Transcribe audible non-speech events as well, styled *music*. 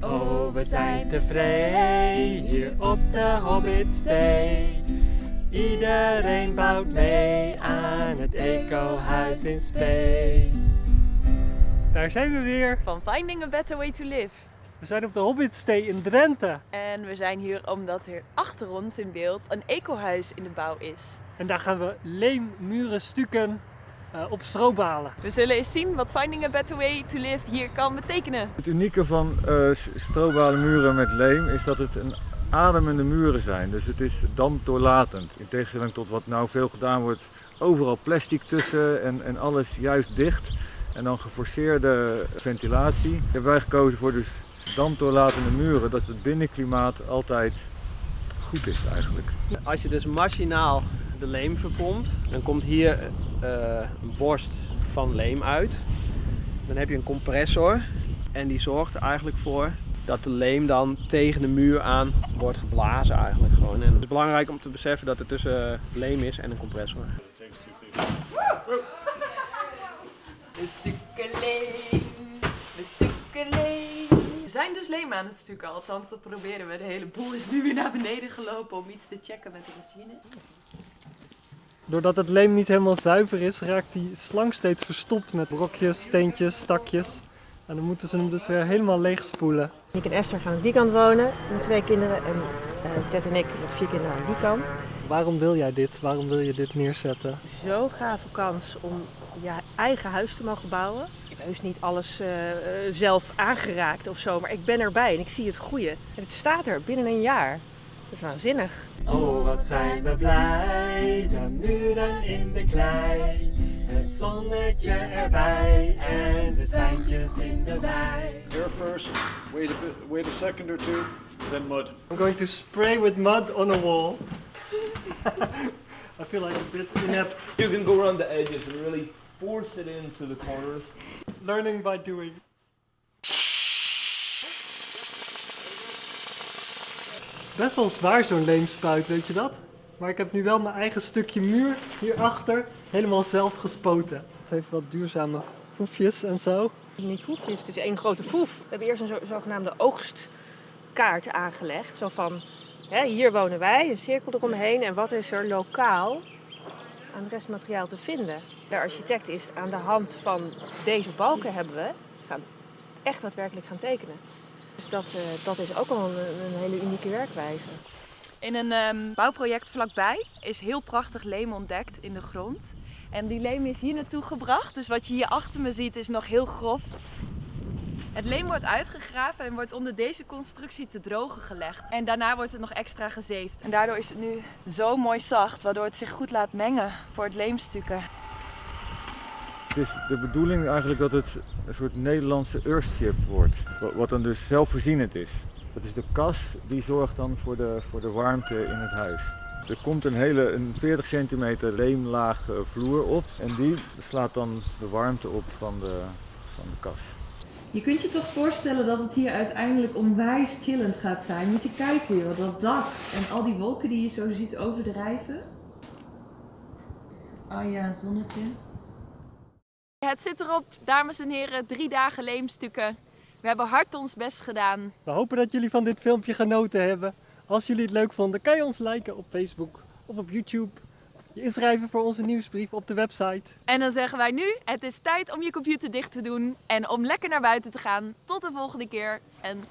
Oh, we zijn tevreden hier op de Hobbitstee. Iedereen bouwt mee aan het ecohuis in Spee. Daar zijn we weer. Van Finding a Better Way to Live. We zijn op de Hobbitstee in Drenthe. En we zijn hier omdat er achter ons in beeld een ecohuis in de bouw is. En daar gaan we leemmuren stukken uh, op strobalen. We zullen eens zien wat Finding a Better Way to Live hier kan betekenen. Het unieke van uh, strobalen muren met leem is dat het een ademende muren zijn. Dus het is dampdoorlatend. In tegenstelling tot wat nou veel gedaan wordt, overal plastic tussen en, en alles juist dicht. En dan geforceerde ventilatie. Hebben wij gekozen voor dus dampdoorlatende muren, dat het binnenklimaat altijd goed is eigenlijk. Als je dus machinaal de leem verpompt, dan komt hier uh, een borst van leem uit. Dan heb je een compressor en die zorgt er eigenlijk voor dat de leem dan tegen de muur aan wordt geblazen eigenlijk gewoon. En het is belangrijk om te beseffen dat er tussen leem is en een compressor. Een stukje leem, een stukje leem. We zijn dus leem aan het stukken, althans dat proberen we. De hele boel is nu weer naar beneden gelopen om iets te checken met de machine. Doordat het leem niet helemaal zuiver is, raakt die slang steeds verstopt met brokjes, steentjes, stakjes. En dan moeten ze hem dus weer helemaal leeg spoelen. Ik en Esther gaan aan die kant wonen met twee kinderen en uh, Ted en ik met vier kinderen aan die kant. Waarom wil jij dit? Waarom wil je dit neerzetten? Zo'n gave kans om je eigen huis te mogen bouwen. Ik heb heus niet alles uh, zelf aangeraakt of zo, maar ik ben erbij en ik zie het goede. En het staat er binnen een jaar. Dat is waanzinnig. Oh, wat zijn we blij, de muren in de klei. Het zonnetje erbij en de zwijntjes in de wei. Here first, wait a, bit, wait a second or two, then mud. I'm going to spray with mud on a wall. *laughs* I feel like a bit inept. You can go around the edges and really force it into the corners. Learning by doing. Best wel zwaar zo'n leemspuit, weet je dat? Maar ik heb nu wel mijn eigen stukje muur hierachter helemaal zelf gespoten. Het heeft wat duurzame foefjes en zo. Niet foefjes, het is één grote foef. We hebben eerst een zo, zogenaamde oogstkaart aangelegd. Zo van, hè, hier wonen wij, een cirkel eromheen. En wat is er lokaal aan restmateriaal te vinden? De architect is aan de hand van deze balken hebben we gaan echt daadwerkelijk gaan tekenen. Dus dat, uh, dat is ook wel een, hele unieke werkwijze. In een um, bouwproject vlakbij is heel prachtig leem ontdekt in de grond. En die leem is hier naartoe gebracht. Dus wat je hier achter me ziet is nog heel grof. Het leem wordt uitgegraven en wordt onder deze constructie te drogen gelegd. En daarna wordt het nog extra gezeefd. En daardoor is het nu zo mooi zacht, waardoor het zich goed laat mengen voor het leemstukken. Het is de bedoeling eigenlijk dat het een soort Nederlandse earthship wordt. Wat dan dus zelfvoorzienend is. Dat is de kas die zorgt dan voor de, voor de warmte in het huis. Er komt een hele een 40 centimeter leemlaag vloer op en die slaat dan de warmte op van de, van de kas. Je kunt je toch voorstellen dat het hier uiteindelijk onwijs chillend gaat zijn. Moet je kijken joh, dat dak en al die wolken die je zo ziet overdrijven. Oh ja, zonnetje. Het zit erop, dames en heren, drie dagen leemstukken. We hebben hard ons best gedaan. We hopen dat jullie van dit filmpje genoten hebben. Als jullie het leuk vonden, kan je ons liken op Facebook of op YouTube. Je inschrijven voor onze nieuwsbrief op de website. En dan zeggen wij nu, het is tijd om je computer dicht te doen en om lekker naar buiten te gaan. Tot de volgende keer en